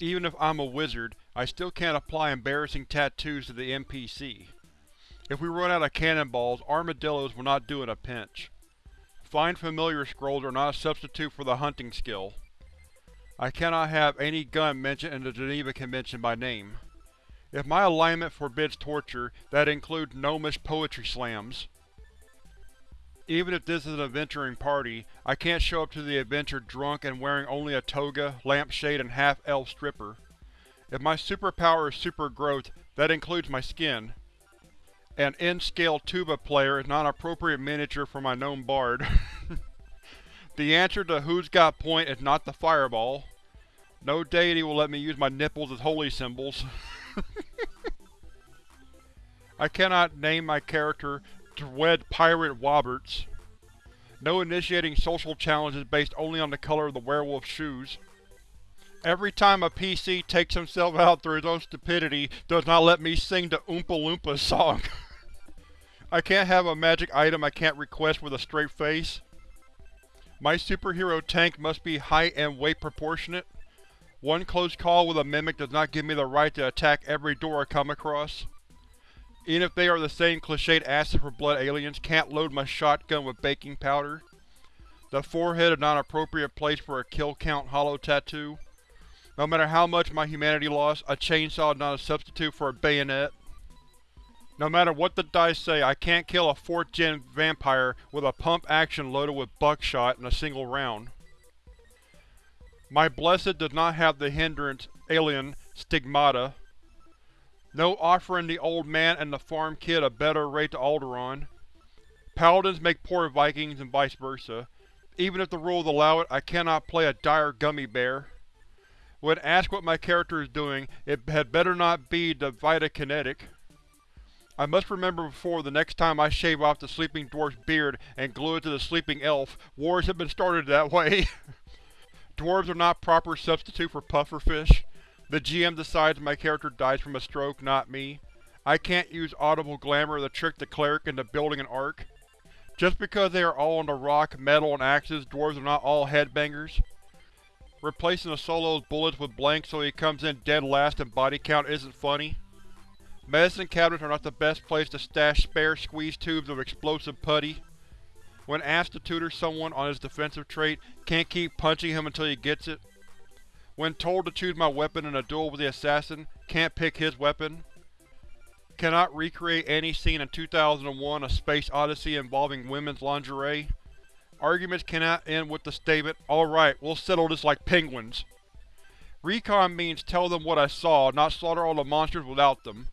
Even if I'm a wizard, I still can't apply embarrassing tattoos to the NPC. If we run out of cannonballs, armadillos will not do in a pinch. Find familiar scrolls are not a substitute for the hunting skill. I cannot have any gun mentioned in the Geneva Convention by name. If my alignment forbids torture, that includes gnomish poetry slams. Even if this is an adventuring party, I can't show up to the adventure drunk and wearing only a toga, lampshade, and half-elf stripper. If my superpower is super growth, that includes my skin. An N-scale tuba player is not an appropriate miniature for my gnome bard. the answer to who's got point is not the fireball. No deity will let me use my nipples as holy symbols. I cannot name my character Dwed Pirate Woberts. No initiating social challenges based only on the color of the werewolf's shoes. Every time a PC takes himself out through his own stupidity does not let me sing the Oompa Loompa song. I can't have a magic item I can't request with a straight face. My superhero tank must be height and weight proportionate. One close call with a mimic does not give me the right to attack every door I come across. Even if they are the same cliched acid for blood aliens, can't load my shotgun with baking powder. The forehead is not an appropriate place for a kill count hollow tattoo. No matter how much my humanity lost, a chainsaw is not a substitute for a bayonet. No matter what the dice say, I can't kill a 4th gen vampire with a pump action loaded with buckshot in a single round. My Blessed does not have the hindrance, alien, stigmata, no offering the old man and the farm kid a better rate to Alderaan. Paladins make poor Vikings and vice versa. Even if the rules allow it, I cannot play a dire gummy bear. When asked what my character is doing, it had better not be the Vita-Kinetic. I must remember before the next time I shave off the sleeping dwarf's beard and glue it to the sleeping elf, wars have been started that way. Dwarves are not proper substitute for pufferfish. The GM decides my character dies from a stroke, not me. I can't use audible glamour to trick the cleric into building an ark. Just because they are all into rock, metal, and axes, dwarves are not all headbangers. Replacing a solo's bullets with blanks so he comes in dead last in body count isn't funny. Medicine cabinets are not the best place to stash spare squeeze tubes of explosive putty. When asked to tutor someone on his defensive trait, can't keep punching him until he gets it. When told to choose my weapon in a duel with the assassin, can't pick his weapon. Cannot recreate any scene in 2001 A Space Odyssey involving women's lingerie. Arguments cannot end with the statement, alright, we'll settle this like penguins. Recon means tell them what I saw, not slaughter all the monsters without them.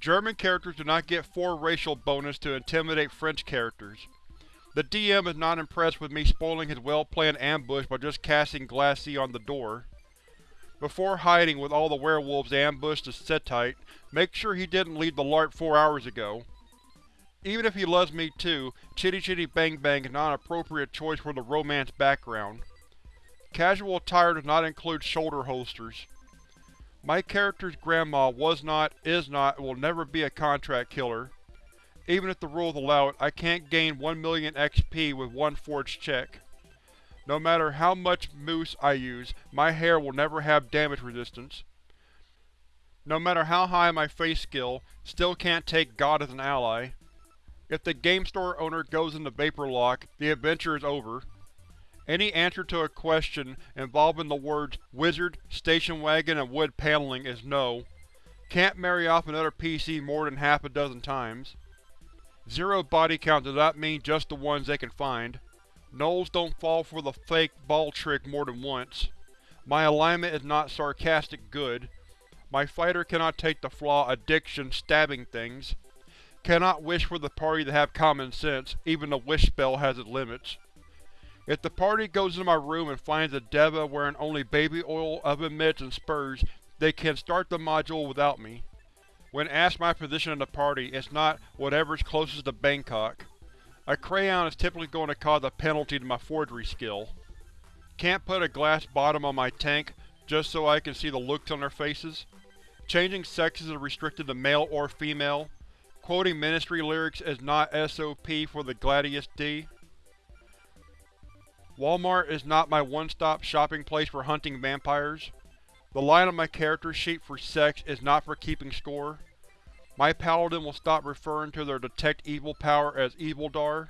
German characters do not get 4 racial bonus to intimidate French characters. The DM is not impressed with me spoiling his well-planned ambush by just casting glassee on the door. Before hiding with all the werewolves ambushed the Setite, make sure he didn't leave the LARP four hours ago. Even if he loves me too, Chitty Chitty Bang Bang is not an appropriate choice for the romance background. Casual attire does not include shoulder holsters. My character's grandma was not, is not, and will never be a contract killer. Even if the rules allow it, I can't gain 1 million XP with one forged check. No matter how much mousse I use, my hair will never have damage resistance. No matter how high my face skill, still can't take God as an ally. If the game store owner goes into vapor lock, the adventure is over. Any answer to a question involving the words wizard, station wagon, and wood paneling is no. Can't marry off another PC more than half a dozen times. Zero body count does not mean just the ones they can find. Gnolls don't fall for the fake ball trick more than once. My alignment is not sarcastic good. My fighter cannot take the flaw addiction stabbing things. Cannot wish for the party to have common sense, even the wish spell has its limits. If the party goes into my room and finds a Deva wearing only baby oil, oven mitts, and spurs, they can start the module without me. When asked my position in the party, it's not whatever's closest to Bangkok. A crayon is typically going to cause a penalty to my forgery skill. Can't put a glass bottom on my tank, just so I can see the looks on their faces. Changing sexes is restricted to male or female. Quoting ministry lyrics is not SOP for the Gladius D. Walmart is not my one-stop shopping place for hunting vampires. The line on my character sheet for sex is not for keeping score. My paladin will stop referring to their detect evil power as Evildar.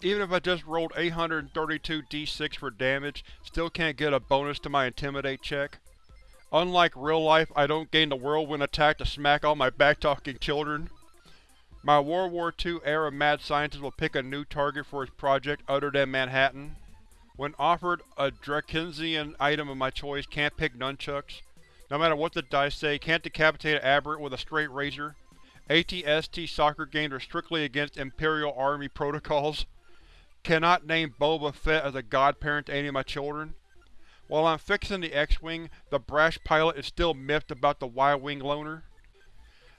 Even if I just rolled 832 d6 for damage, still can't get a bonus to my Intimidate check. Unlike real life, I don't gain the whirlwind attack to smack all my backtalking children. My World War II era mad scientist will pick a new target for his project other than Manhattan. When offered a Drakenshian item of my choice, can't pick nunchucks. No matter what the dice say, can't decapitate an aberrant with a straight razor. ATST soccer games are strictly against Imperial Army protocols. Cannot name Boba Fett as a godparent to any of my children. While I'm fixing the X-Wing, the brash pilot is still miffed about the Y-Wing loner.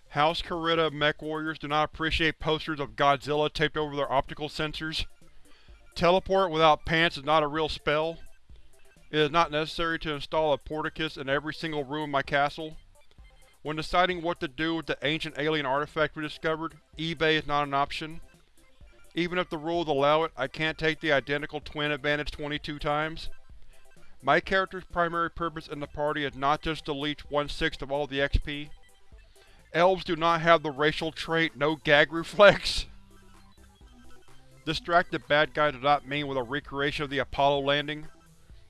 House Kurita mech warriors do not appreciate posters of Godzilla taped over their optical sensors. Teleport without pants is not a real spell. It is not necessary to install a portcullis in every single room in my castle. When deciding what to do with the ancient alien artifact we discovered, eBay is not an option. Even if the rules allow it, I can't take the identical twin advantage 22 times. My character's primary purpose in the party is not just to leech one-sixth of all the XP. Elves do not have the racial trait no gag reflex. Distracted bad guy does not mean with a recreation of the Apollo landing.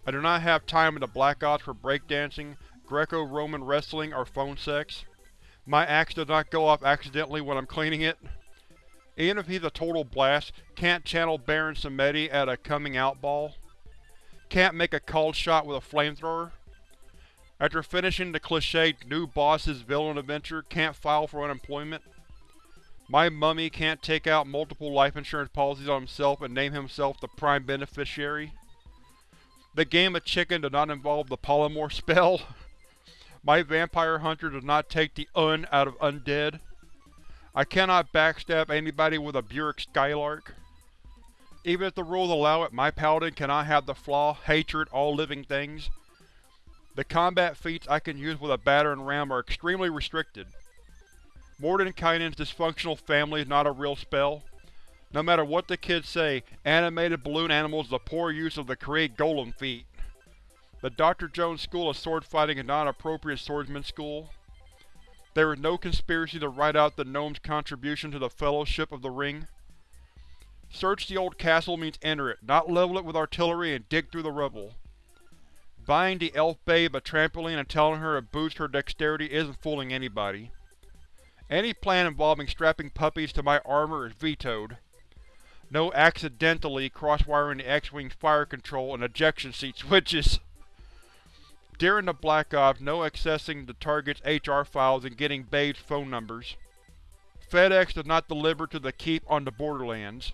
I do not have time in the Black Ops for breakdancing, Greco-Roman wrestling, or phone sex. My axe does not go off accidentally when I'm cleaning it. Even if he's a total blast, can't channel Baron Samedi at a coming-out ball. Can't make a cold shot with a flamethrower. After finishing the cliché new boss's villain adventure, can't file for unemployment. My mummy can't take out multiple life insurance policies on himself and name himself the prime beneficiary. The game of chicken does not involve the polymorph spell. My vampire hunter does not take the un out of undead. I cannot backstab anybody with a Buick Skylark. Even if the rules allow it, my paladin cannot have the flaw, hatred, all living things. The combat feats I can use with a battering ram are extremely restricted. Mordenkainen's dysfunctional family is not a real spell. No matter what the kids say, animated balloon animals is a poor use of the create golem feat. The Dr. Jones School of Sword Fighting is not an appropriate swordsman school. There is no conspiracy to write out the gnome's contribution to the Fellowship of the Ring. Search the old castle means enter it, not level it with artillery and dig through the rubble. Buying the elf babe a trampoline and telling her to boost her dexterity isn't fooling anybody. Any plan involving strapping puppies to my armor is vetoed. No accidentally crosswiring the X-Wing's fire control and ejection seat switches. During the Black Ops, no accessing the target's HR files and getting Babe's phone numbers. FedEx does not deliver to the keep on the Borderlands.